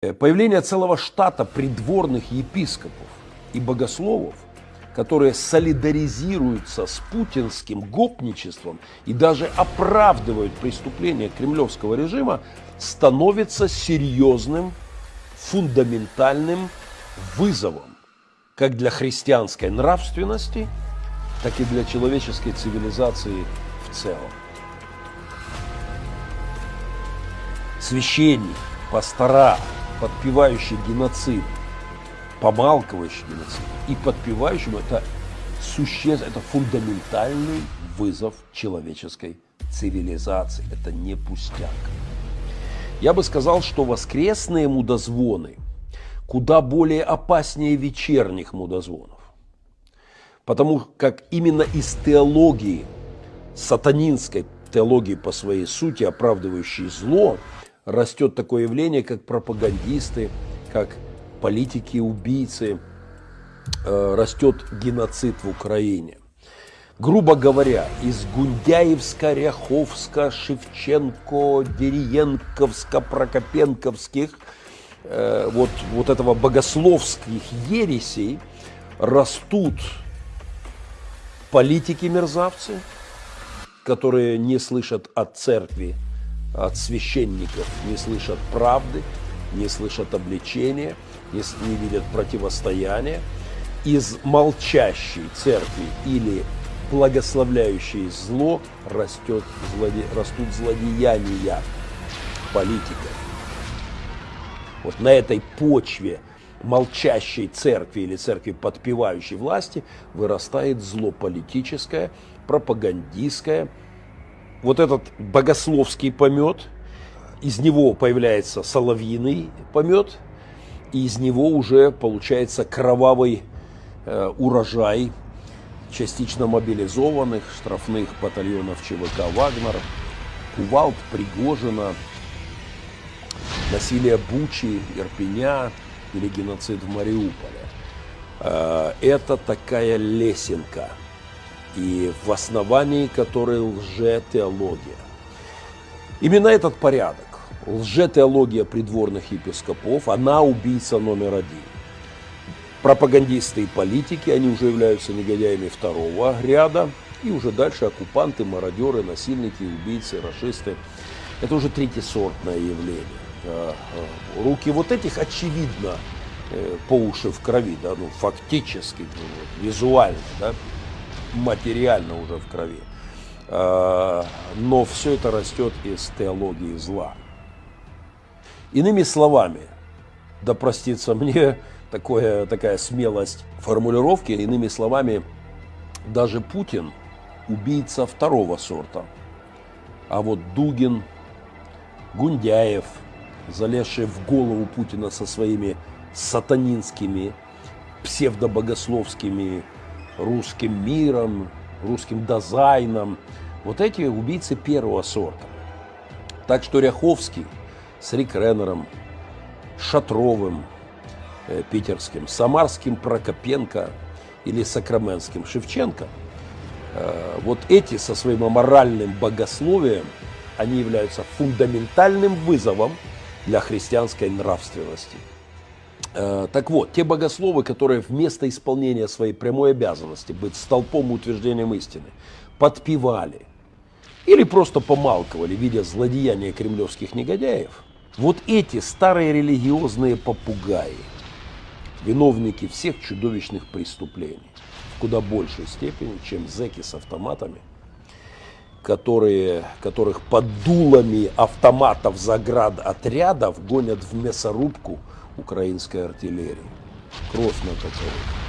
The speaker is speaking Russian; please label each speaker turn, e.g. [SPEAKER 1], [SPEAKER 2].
[SPEAKER 1] Э, появление целого штата придворных епископов и богословов, которые солидаризируются с путинским гопничеством и даже оправдывают преступления кремлевского режима, становится серьезным, фундаментальным вызовом как для христианской нравственности, так и для человеческой цивилизации в целом. Священник, пастора, подпевающий геноцид, помалкивающий геноцид и подпевающим это существ, это фундаментальный вызов человеческой цивилизации. Это не пустяк. Я бы сказал, что воскресные мудозвоны куда более опаснее вечерних мудозвонов. Потому как именно из теологии, сатанинской теологии по своей сути, оправдывающей зло, растет такое явление, как пропагандисты, как политики-убийцы, э, растет геноцид в Украине. Грубо говоря, из Гундяевска, Ряховска, Шевченко, Дериенковска, Прокопенковских, э, вот, вот этого богословских ересей растут политики-мерзавцы, которые не слышат от церкви от священников не слышат правды, не слышат обличения, не, не видят противостояния. Из молчащей церкви или благословляющей зло растет, злоде, растут злодеяния политика. Вот на этой почве молчащей церкви или церкви подпевающей власти вырастает зло политическое, пропагандистское, вот этот богословский помет, из него появляется соловьиный помет, и из него уже получается кровавый э, урожай частично мобилизованных штрафных батальонов ЧВК «Вагнер», Кувалд, Пригожина, насилие Бучи, Ирпеня или геноцид в Мариуполе. Э, это такая лесенка – и в основании которой лжетеология. Именно этот порядок, лжетеология придворных епископов, она убийца номер один. Пропагандисты и политики, они уже являются негодяями второго ряда, и уже дальше оккупанты, мародеры, насильники, убийцы, расисты. Это уже третьесортное явление. А, а, руки вот этих, очевидно, э, по уши в крови, да, ну, фактически, ну, визуально, да, материально уже в крови. А, но все это растет из теологии зла. Иными словами, да простится мне такое, такая смелость формулировки, иными словами, даже Путин убийца второго сорта. А вот Дугин, Гундяев, залезший в голову Путина со своими сатанинскими, псевдобогословскими русским миром, русским дизайном. Вот эти убийцы первого сорта. Так что Ряховский с Рик Реннером, Шатровым, э, питерским, Самарским Прокопенко или Сакраменским Шевченко, э, вот эти со своим аморальным богословием, они являются фундаментальным вызовом для христианской нравственности. Э, так вот, те богословы, которые вместо исполнения своей прямой обязанности быть столпом утверждением истины, подпевали или просто помалковали, видя злодеяния кремлевских негодяев, вот эти старые религиозные попугаи, виновники всех чудовищных преступлений, в куда большей степени, чем зеки с автоматами, которые, которых под дулами автоматов заград отрядов гонят в мясорубку – украинской артиллерии. Кровь на которой.